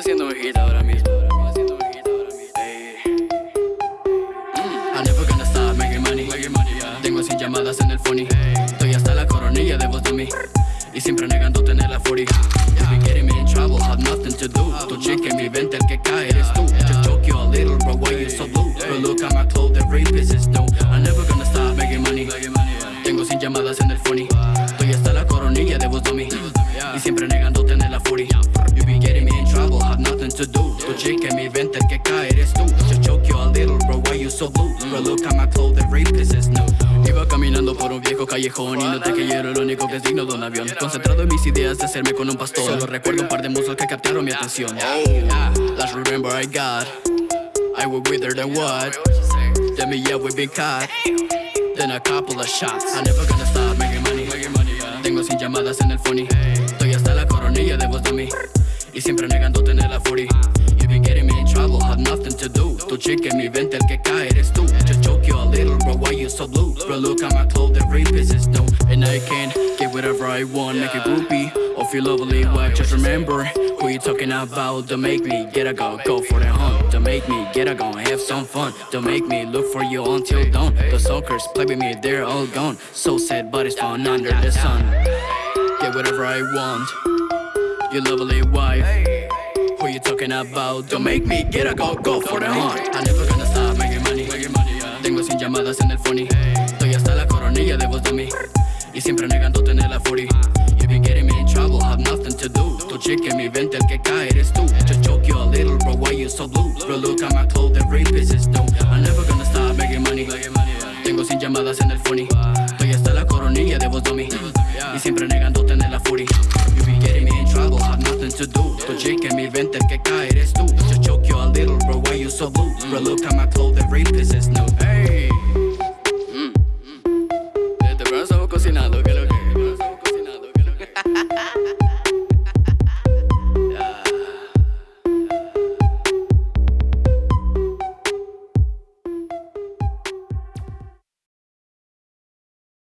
haciendo hojita ahora mismo. Tengo 100 llamadas en el phony. Estoy hasta la coronilla de vos de mí. Y siempre negando tener la 40 If you're getting me in trouble, have nothing to do. Tu chick en mi venta, el que cae eres tú. Just choke you a little, bro, why you so blue? But look at my clothes, the rape is new. I'm never gonna stop making money. Money Tengo sin llamadas en el phony. Estoy hasta la coronilla de vos de mí. Y siempre negando tener la 40 If you're getting me in trouble nothing to do. Tu chica mi venta, el que cae eres tú. Just joke you a little, bro, why you so blue? But look at my clothes, the rapist is new. Iba caminando por un viejo callejón Y noté que yo era el único que es digno de un avión. Concentrado en mis ideas de hacerme con un pastor. Solo recuerdo un par de muslos que captaron mi atención. Last remember I got I would wither than what Then me yeah we been caught. Then a couple of shots. I never gonna stop making money. Tengo sin llamadas en el phone chica en mi venta, el que cae eres tú. Just joke you a little, bro, why you so blue? Bro, look at my clothes, the rapist is new And I can get whatever I want, make a groupie. Or feel lovely wife, just remember Who you talking about, don't make me get a go Go for the hunt, don't make me get a go Have some fun, don't make me look for you until dawn. The suckers play with me, they're all gone. So sad, but it's fun under the sun. Get whatever I want. Your lovely wife what you talking about Don't make me get a go, go for the heart. I'm never gonna stop making money, making money. Tengo sin llamadas en el phony Estoy hasta la coronilla de vos mí. Y siempre negando tener la 40 You've been getting me in trouble, have nothing to do Tu chica en mi venta, el que cae eres tú Just choke you a little, bro, why you so blue? Bro, look at my clothes, every piece is new me inventes que caeres tú Just choke you a little bro, why you so blue? Bro, look at my clothes, the rape is new